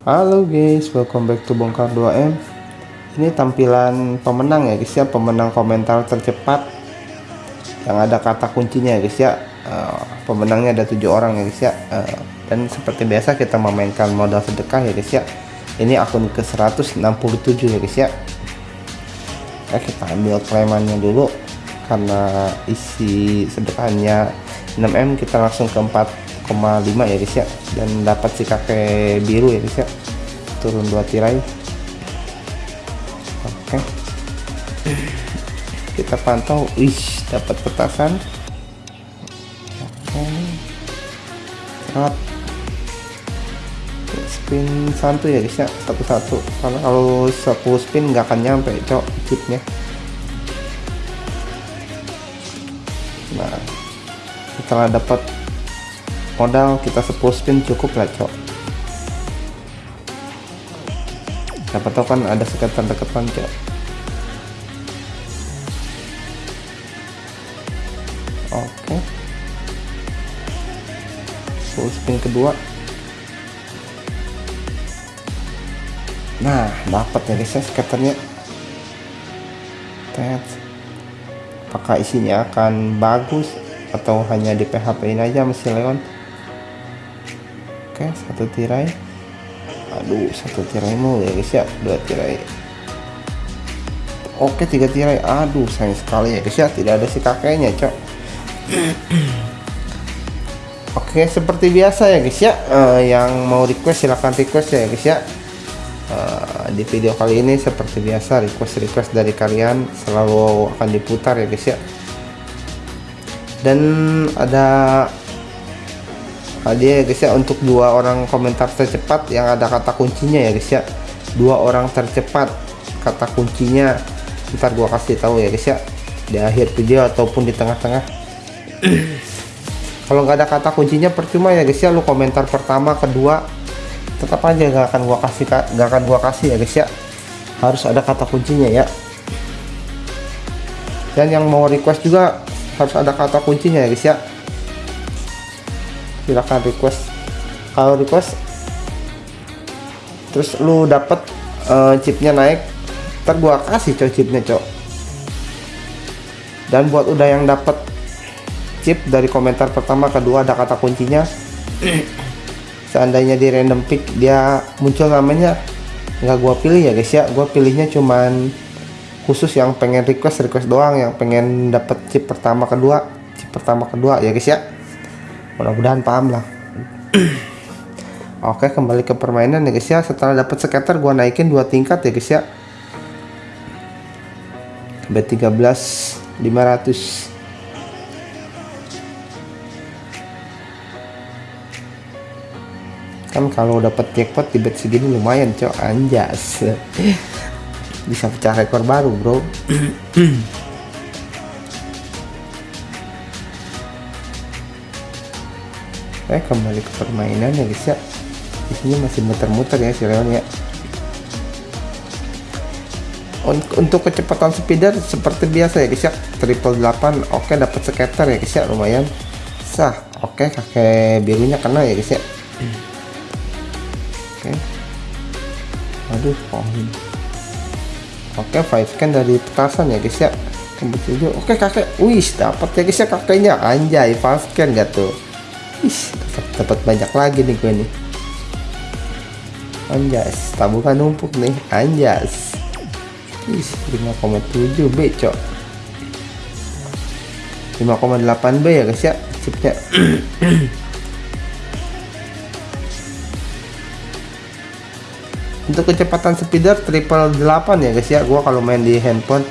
Halo guys, welcome back to Bongkar 2M. Ini tampilan pemenang ya guys ya, pemenang komentar tercepat yang ada kata kuncinya ya guys ya. Uh, pemenangnya ada tujuh orang ya guys ya. Uh, dan seperti biasa kita memainkan modal sedekah ya guys ya. Ini akun ke 167 ya guys ya. Nah, kita ambil klemannya dulu karena isi sedekahnya 6M kita langsung ke 4 1,5 ya guys ya. Dan dapat si kakek biru ya guys ya. Turun dua tirai. Oke. Kita pantau. Wih dapat petasan. Oke. Spin santu ya guys ya. Satu-satu. Karena kalau 10 spin nggak akan nyampe cok chipnya nah setelah dapat modal kita 10 spin cukup lah cok. Siapa tahu kan ada sekitar deketan cok. Oke. Full spin kedua. Nah dapat ya guys ya skaternya tet. Apakah isinya akan bagus atau hanya di PHP ini aja masih Leon oke satu tirai. Aduh satu tirai mau ya guys ya. Dua tirai. Oke tiga tirai. Aduh sayang sekali ya guys ya. Tidak ada si kakeknya cok. Oke seperti biasa ya guys ya. Uh, yang mau request silahkan request ya guys ya. Uh, di video kali ini seperti biasa request request dari kalian selalu akan diputar ya guys ya. Dan ada hadiah ya guys ya untuk dua orang komentar tercepat yang ada kata kuncinya ya guys ya. Dua orang tercepat kata kuncinya. Ntar gua kasih tahu ya guys ya di akhir video ataupun di tengah-tengah. Kalau nggak ada kata kuncinya percuma ya guys ya lu komentar pertama kedua tetap aja nggak akan gua kasih nggak akan gua kasih ya guys ya. Harus ada kata kuncinya ya. Dan yang mau request juga harus ada kata kuncinya ya guys ya silahkan request. Kalau request terus lu dapet uh, chipnya naik ntar gua kasih coy chipnya cok. Dan buat udah yang dapet chip dari komentar pertama kedua ada kata kuncinya. Seandainya di random pick dia muncul namanya nggak gua pilih ya guys ya. Gua pilihnya cuman khusus yang pengen request request doang yang pengen dapet chip pertama kedua chip pertama kedua ya guys ya mudah-mudahan paham lah. Oke kembali ke permainan ya guys ya. Setelah dapat scatter gua naikin dua tingkat ya guys ya. B13 500 kan kalau dapat jackpot di bet segini lumayan cok. Anjas. Bisa pecah rekor baru bro Oke kembali ke permainan ya guys ya isinya masih muter-muter ya si Leon ya. Untuk kecepatan speeder seperti biasa ya guys ya triple 8 oke dapat skater ya guys ya lumayan sah. Oke kakek birunya kena ya guys ya oke. Aduh pohon oke five scan dari petasan ya guys ya oke kakek. Wih dapat ya guys ya kakeknya. Anjay five scan gak tuh Dapat banyak lagi nih gue nih. Anjas, tabungan numpuk nih, anjas. Ih, 5,7 B, cok. 5,8 B ya guys ya, chipnya. Untuk kecepatan speeder triple 8 ya guys ya, gua kalau main di handphone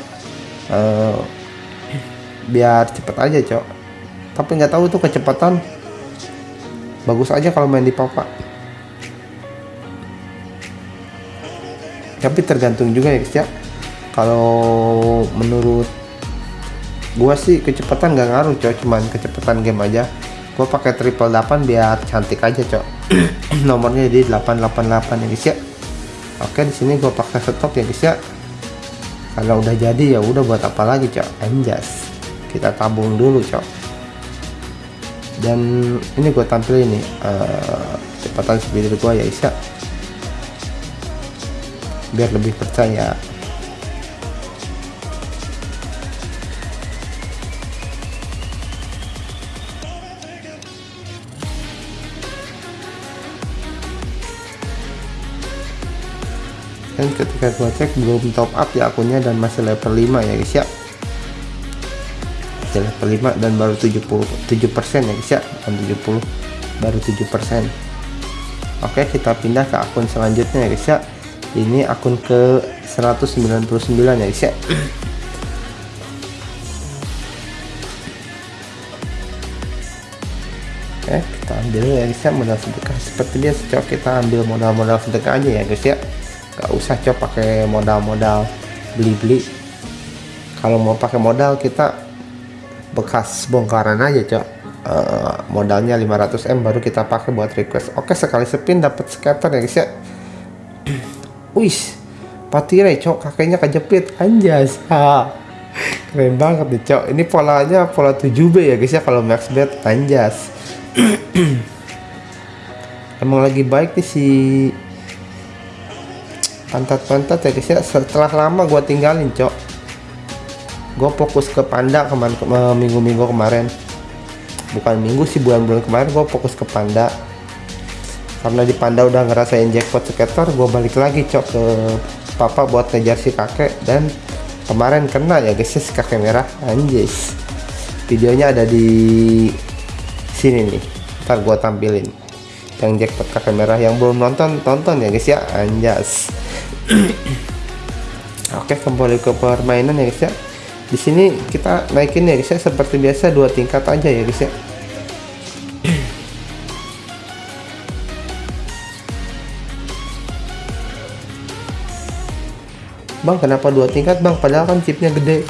uh, biar cepet aja, cok. Tapi nggak tahu tuh kecepatan bagus aja kalau main di papa. Tapi tergantung juga ya guys ya kalau menurut gua sih kecepatan gak ngaruh cok. Cuman kecepatan game aja. Gua pakai triple 8 biar cantik aja cok. Nomornya jadi 888 ya guys ya. Oke di sini gua pakai stop ya guys ya. Kalau udah jadi ya udah buat apa lagi cok? Anjas kita tabung dulu cok dan ini gue tampil ini uh, kecepatan speeder gue ya Isya. Biar lebih percaya. Dan ketika gua cek belum top up ya akunnya dan masih level 5 ya guys ya masih level 5 dan baru 77 persen ya guys ya bukan 70 baru 7 persen. Oke kita pindah ke akun selanjutnya ya guys ya ini akun ke 199 ya guys ya Oke, kita ambil ya guys ya modal sedekah. Seperti biasa coba kita ambil modal-modal sedekah aja ya guys ya. Gak usah coba pakai modal-modal beli-beli. Kalau mau pakai modal kita bekas bongkaran aja cok. Uh, modalnya 500M baru kita pakai buat request. Oke sekali spin dapat scatter ya guys ya. Wis patire cok kakeknya kejepit. Anjas ha. Keren banget nih cok. Ini polanya pola 7B ya guys ya kalau max bet. Anjas. Emang lagi baik nih si pantat-pantat ya guys ya. Setelah lama gua tinggalin cok gue fokus ke panda kemarin ke, minggu-minggu kemarin. Bukan minggu sih bulan-bulan kemarin gue fokus ke panda. Karena di panda udah ngerasain jackpot skater gue balik lagi cok ke papa buat ngejar si kakek. Dan kemarin kena ya guys si kakek merah. Anjis. Videonya ada di sini nih. Ntar gue tampilin. Yang jackpot kakek merah yang belum nonton tonton ya guys ya. Anjas. Oke kembali ke permainan ya guys ya di sini kita naikin ya guys ya seperti biasa dua tingkat aja ya guys ya. Bang kenapa dua tingkat? Bang padahal kan chipnya gede.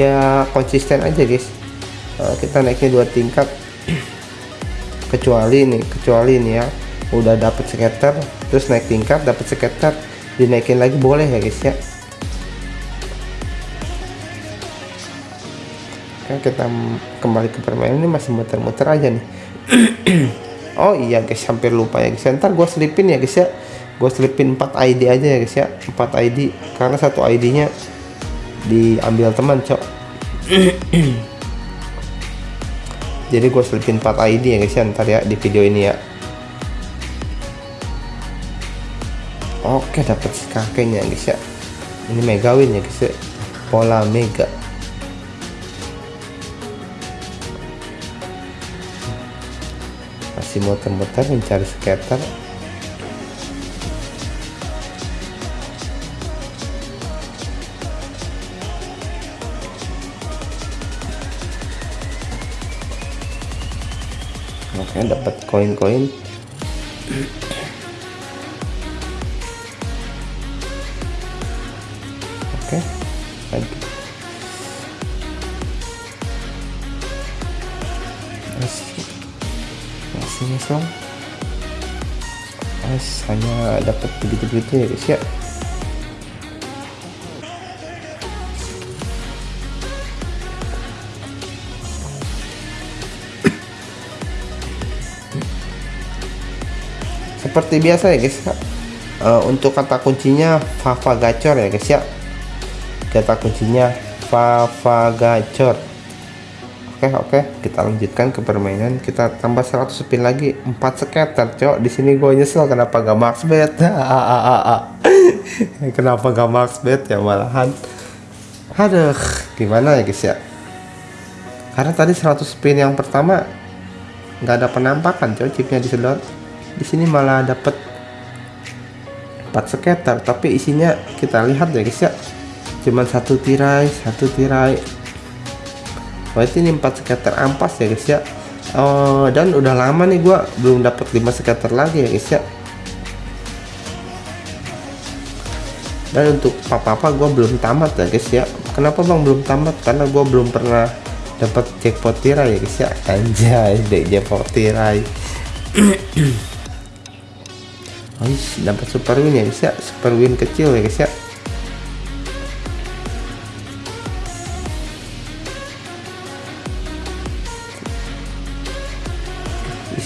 Ya konsisten aja guys nah, kita naikin dua tingkat. Kecuali nih kecuali nih ya udah dapet skater terus naik tingkat dapet skater dinaikin lagi boleh ya guys ya kan kita kembali ke permainan ini masih muter-muter aja nih. Oh iya guys hampir lupa ya guys. Ntar gue selipin ya guys ya. Gue selipin 4 ID aja ya guys ya. 4 ID karena satu ID nya diambil teman cok. Jadi gue selipin 4 ID ya guys ya ntar ya di video ini ya. Oke dapat si kakeknya guys ya. Ini mega win ya guys ya. Pola mega masih muter-muter mencari skater oke dapat koin-koin nyesel Mas hanya dapat begitu-begitu ya guys ya? Seperti biasa ya guys. Uh, untuk kata kuncinya Fava Gacor ya guys ya? Kata kuncinya Fava Gacor oke oke. Kita lanjutkan ke permainan. Kita tambah 100 spin lagi. 4 scatter cok. Di sini gue nyesel kenapa gak max bet. Kenapa gak max bet ya malahan. Aduh gimana ya guys ya? Karena tadi 100 spin yang pertama nggak ada penampakan cok chipnya disedot di sini malah dapat 4 scatter tapi isinya kita lihat ya guys ya. Cuman satu tirai satu tirai berarti ini 4 scatter ampas ya guys ya. Oh, dan udah lama nih gua belum dapat 5 scatter lagi ya guys ya. Dan untuk papa-papa gua belum tamat ya guys ya. Kenapa bang belum tamat? Karena gua belum pernah dapat jackpot tirai ya guys ya. Anjay deh jackpot tirai. Dapat super win ya guys ya. Super win kecil ya guys ya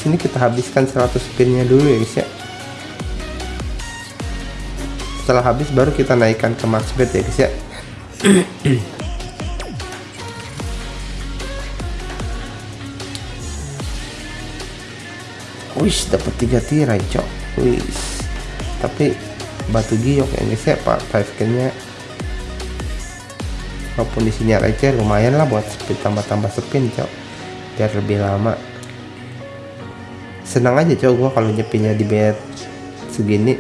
sini kita habiskan 100 spinnya dulu ya guys ya. Setelah habis baru kita naikkan ke max bet ya guys ya. Wis dapat tiga tirai cok. Wis. Tapi batu giok ya guys ya pak. 5 nya walaupun isinya receh lumayan lah buat tambah-tambah spin cok. Biar lebih lama senang aja cok gua kalau nyepinya di bed segini.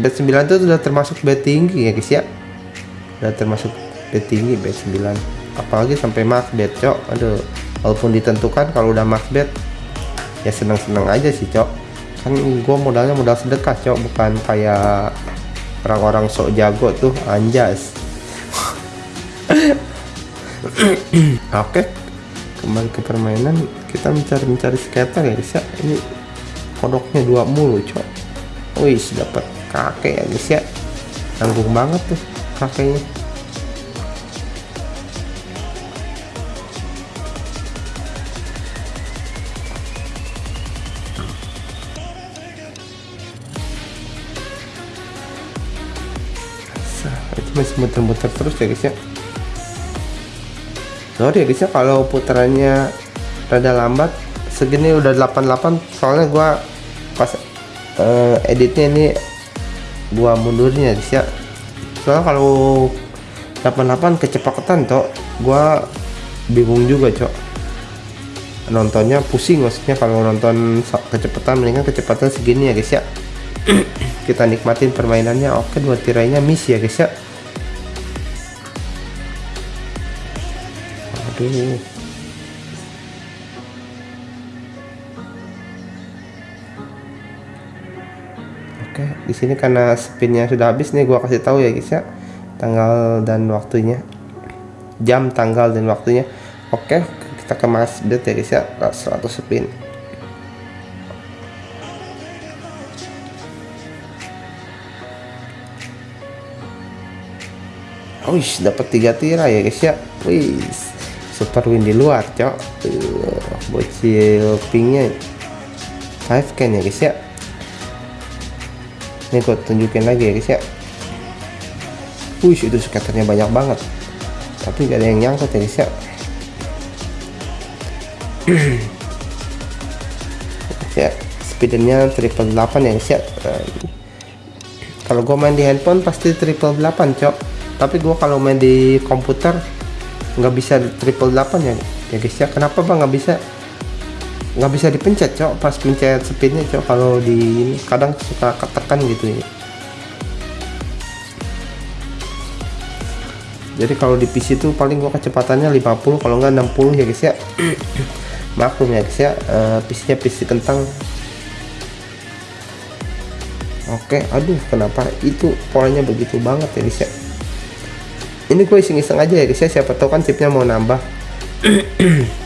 Bed 9 itu sudah termasuk bed tinggi ya guys ya? Udah termasuk bed tinggi bed 9 apalagi sampai max bed cok aduh walaupun ditentukan kalau udah max bed ya senang-senang aja sih cok kan gue modalnya modal sedekah cok bukan kayak orang-orang sok jago tuh anjas. Oke kembali ke permainan kita mencari-mencari skater ya guys ya ini kodoknya dua mulu cok. Wih dapat kakek ya guys ya. Tanggung banget tuh kakeknya. Itu masih muter-muter terus ya guys ya sorry ya guys ya kalau putarannya rada lambat segini udah 88 soalnya gua pas uh, editnya ini gua mundurnya guys ya. Soalnya kalau 88 kecepatan toh gua bingung juga cok. Nontonnya pusing maksudnya kalau nonton kecepatan mendingan kecepatan segini ya guys ya. Kita nikmatin permainannya. Oke dua tirainya miss ya guys ya aduh oke di sini karena spinnya sudah habis nih gua kasih tahu ya guys ya tanggal dan waktunya. Jam tanggal dan waktunya. Oke kita ke mas ya guys ya 100 spin. Wih, dapat tiga tirai ya guys ya. Wih, super win di luar, cok. Uh, bocil pinknya 5 can ya guys ya. Ini gue tunjukin lagi ya guys ya. Wih, itu skaternya banyak banget. Tapi gak ada yang nyangkut ya guys ya. ya, speednya triple 8 ya guys ya. Kalau gue main di handphone pasti triple 8 cok tapi gua kalau main di komputer nggak bisa triple 8 ya ya guys ya. Kenapa bang? Nggak bisa nggak bisa dipencet cok. Pas pencet speednya cok kalau di kadang suka ketekan gitu ya jadi kalau di PC tuh paling gua kecepatannya 50 kalau nggak 60 ya guys ya. Maklum ya guys ya. Uh, PC nya PC kentang. Oke aduh kenapa? Itu polanya begitu banget ya guys ya ini gue iseng-iseng aja ya guys ya. Siapa tahu kan chipnya mau nambah.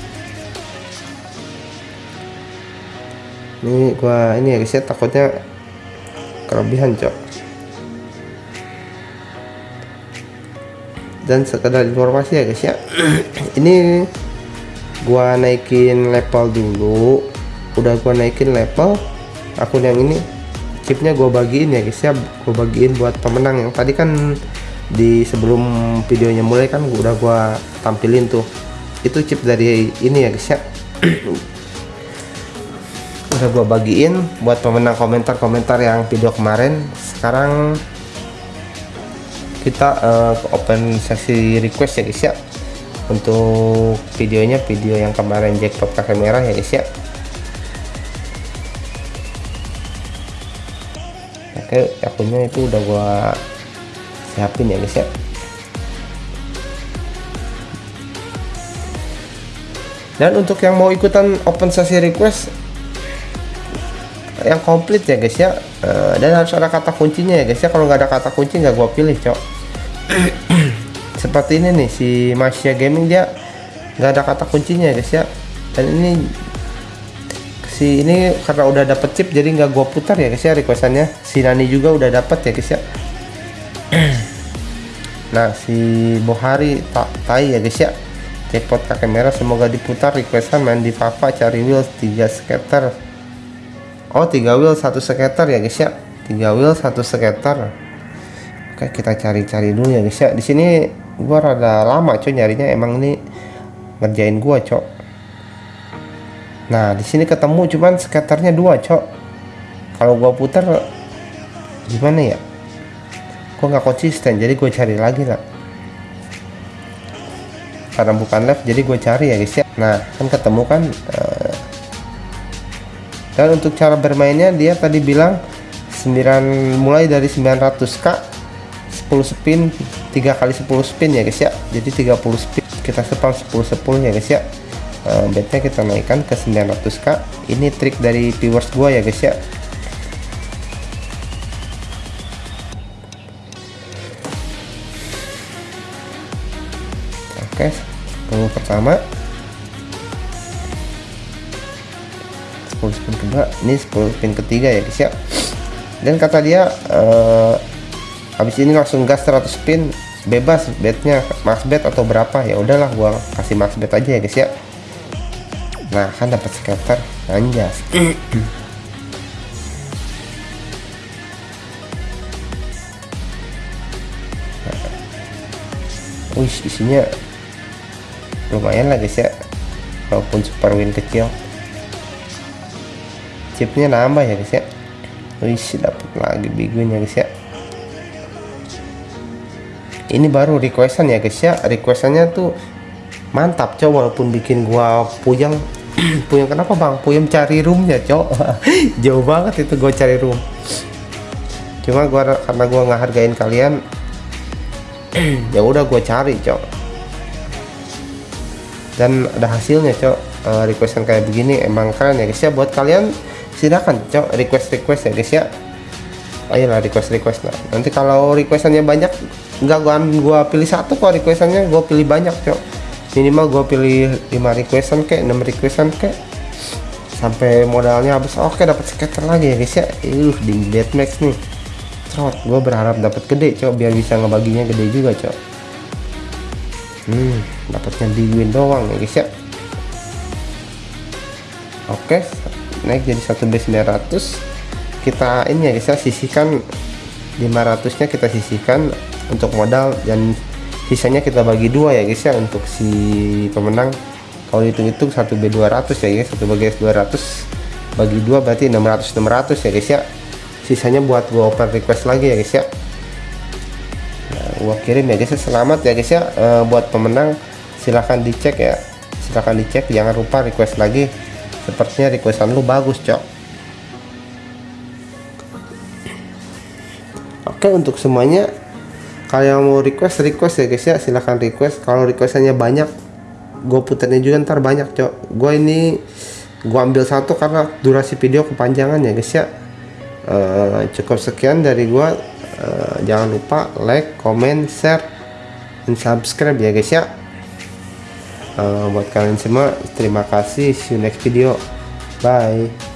Ini gua ini ya guys ya. Takutnya kelebihan cok. Dan sekedar informasi ya guys ya. Ini gua naikin level dulu. Udah gua naikin level akun yang ini chipnya gua bagiin ya guys ya. Gua bagiin buat pemenang. Yang tadi kan di sebelum videonya mulai kan udah gua tampilin tuh. Itu chip dari ini ya guys ya. Udah gua bagiin buat pemenang komentar-komentar yang video kemarin. Sekarang kita uh, open sesi request ya guys ya. Untuk videonya video yang kemarin jackpot kakek merah ya guys ya. Oke akunnya itu udah gua siapin ya guys ya. Dan untuk yang mau ikutan open sesi request yang komplit ya guys ya. Uh, dan harus ada kata kuncinya ya guys ya. Kalau nggak ada kata kunci nggak gua pilih cok. Seperti ini nih si Masya Gaming dia nggak ada kata kuncinya ya guys ya. Dan ini si ini karena udah dapet chip jadi nggak gua putar ya guys ya requestannya. Si Nani juga udah dapet ya guys ya nah si Bohari tak tai ya guys ya jackpot kakek merah semoga diputar requestan main di Papa cari wheel 3 skater oh 3 wheel satu skater ya guys ya 3 wheel satu skater Oke, kita cari-cari dulu ya guys ya. Di sini gua rada lama coy nyarinya emang ini ngerjain gua, Cok. Nah, di sini ketemu cuman skaternya dua, Cok. Kalau gua putar gimana ya? Gua nggak konsisten, jadi gue cari lagi lah. Karena bukan left, jadi gue cari ya guys ya. Nah, kan ketemu kan. Uh, dan untuk cara bermainnya dia tadi bilang 9 mulai dari 900k 10 spin 3 kali 10 spin ya guys ya jadi 30 spin kita spam 10 10 ya guys ya uh, bednya kita naikkan ke 900k ini trik dari viewers gua ya guys ya oke okay, pertama. 10 spin kedua. Ini 10 spin ketiga ya guys ya. Dan kata dia uh, habis ini langsung gas 100 spin. Bebas bednya max bet atau berapa. Ya udahlah gua kasih max bet aja ya guys ya. Nah kan dapat scatter anjas. Wih isinya lumayan lah guys ya walaupun super win kecil. Chipnya nambah ya guys ya. Wih dapat lagi big win ya guys ya. Ini baru requestan ya guys ya. Requestannya tuh mantap coba walaupun bikin gua puyeng. Puyeng kenapa bang? Puyeng cari roomnya cok. Jauh banget itu gua cari room. Cuma gua karena gua nggak hargain kalian ya udah gua cari cok dan ada hasilnya cok. Uh, requestan kayak begini emang keren ya guys. Ya buat kalian silakan cok. Request request ya guys ya. Ayolah request request lah. Nanti kalau requestannya banyak nggak gua gua pilih satu kok requestannya gua pilih banyak cok. Minimal gua pilih 5 requestan kayak 6 requestan kayak sampai modalnya habis oke dapat skater lagi ya guys ya. Uh di max nih. Trot gua berharap dapat gede cok biar bisa ngebaginya gede juga cok. Hmm dapatnya di win doang ya guys ya. Oke naik jadi satu base 900 kita ini ya guys ya sisihkan 500 nya kita sisihkan untuk modal dan sisanya kita bagi dua ya guys ya untuk si pemenang. Kalau hitung-hitung 1B 200 ya guys 1 bagi 200 bagi dua berarti 600 600 ya guys ya. Sisanya buat gua open request lagi ya guys ya. Nah, gua kirim ya guys ya. Selamat ya guys ya e, buat pemenang silahkan dicek ya. Silahkan dicek jangan lupa request lagi. Sepertinya requestan lu bagus cok. Oke untuk semuanya kalau mau request request ya guys ya. Silahkan request. Kalau requestannya banyak gue putarnya juga ntar banyak cok. Gue ini gue ambil satu karena durasi video kepanjangan ya guys ya. Uh, cukup sekian dari gue uh, jangan lupa like comment share dan subscribe ya guys ya uh, buat kalian semua terima kasih. See you next video. Bye